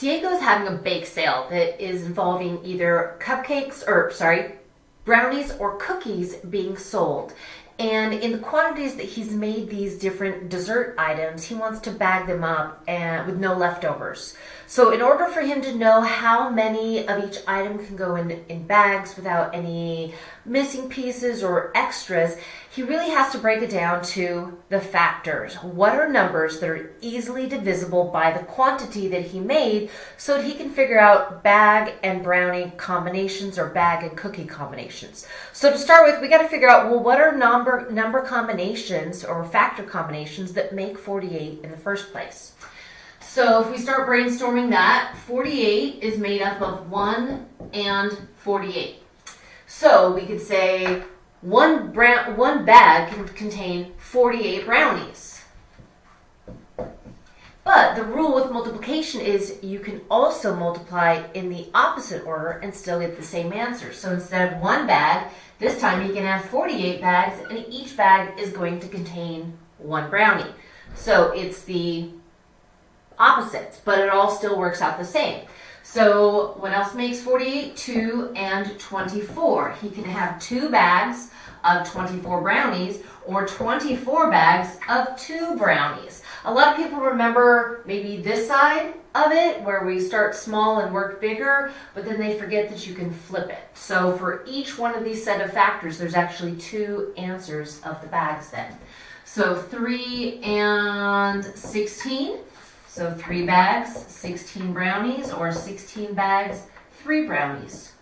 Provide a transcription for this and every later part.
Diego's having a bake sale that is involving either cupcakes or, sorry, brownies or cookies being sold. And in the quantities that he's made these different dessert items, he wants to bag them up and with no leftovers. So in order for him to know how many of each item can go in, in bags without any missing pieces or extras, he really has to break it down to the factors. What are numbers that are easily divisible by the quantity that he made so that he can figure out bag and brownie combinations or bag and cookie combinations. So to start with, we got to figure out, well, what are number, number combinations or factor combinations that make 48 in the first place? So if we start brainstorming that, 48 is made up of 1 and 48. So we could say one, brown, one bag can contain 48 brownies. But the rule with multiplication is you can also multiply in the opposite order and still get the same answer. So instead of one bag, this time you can have 48 bags and each bag is going to contain one brownie. So it's the opposites, but it all still works out the same. So what else makes 48? 2 and 24. He can have two bags of 24 brownies or 24 bags of two brownies. A lot of people remember maybe this side of it where we start small and work bigger, but then they forget that you can flip it. So for each one of these set of factors, there's actually two answers of the bags then. So 3 and 16. So 3 bags, 16 brownies, or 16 bags, 3 brownies.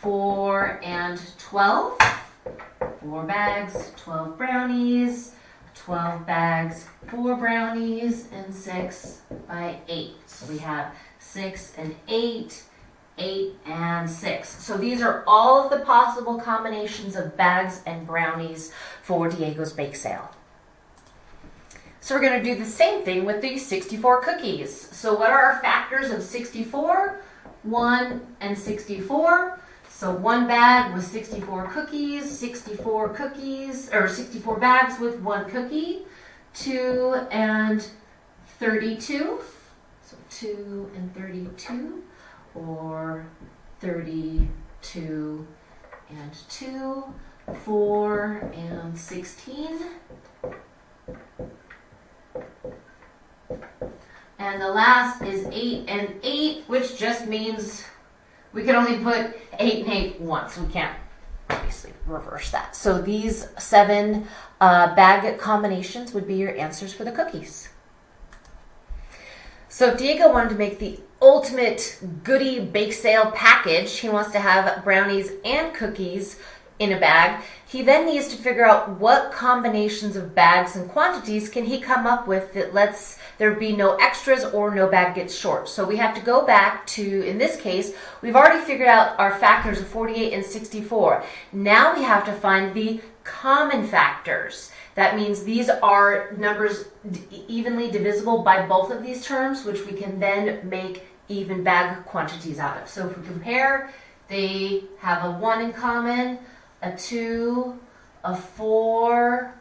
4 and 12 four bags, 12 brownies, 12 bags, four brownies, and six by eight. So we have six and eight, eight and six. So these are all of the possible combinations of bags and brownies for Diego's bake sale. So we're going to do the same thing with these 64 cookies. So what are our factors of 64? 1 and 64. So one bag with 64 cookies, 64 cookies, or 64 bags with one cookie, two and 32. So two and 32, or 32 and two, four and 16. And the last is eight and eight, which just means we can only put 8 and 8 once. We can't obviously reverse that. So these seven uh, bag combinations would be your answers for the cookies. So if Diego wanted to make the ultimate goodie bake sale package, he wants to have brownies and cookies in a bag. He then needs to figure out what combinations of bags and quantities can he come up with that lets there be no extras or no bag gets short. So we have to go back to, in this case, we've already figured out our factors of 48 and 64. Now we have to find the common factors. That means these are numbers evenly divisible by both of these terms, which we can then make even bag quantities out of. So if we compare, they have a 1 in common, a 2, a 4,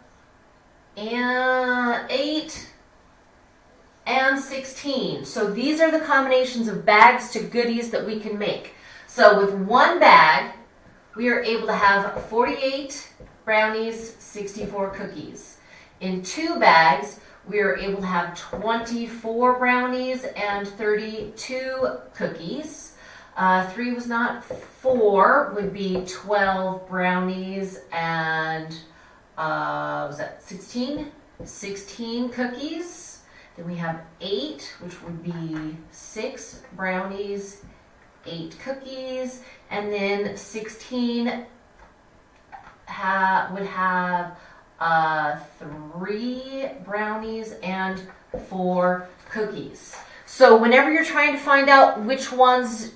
and 8, and 16. So these are the combinations of bags to goodies that we can make. So with one bag, we are able to have 48 brownies, 64 cookies. In two bags, we are able to have 24 brownies and 32 cookies. Uh, three was not four, would be 12 brownies and, uh, was that 16? 16 cookies. Then we have eight, which would be six brownies, eight cookies, and then 16 ha would have uh, three brownies and four cookies. So whenever you're trying to find out which ones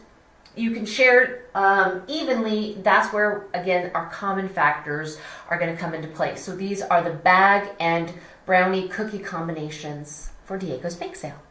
you can share um, evenly, that's where, again, our common factors are going to come into play. So these are the bag and brownie cookie combinations for Diego's Bake Sale.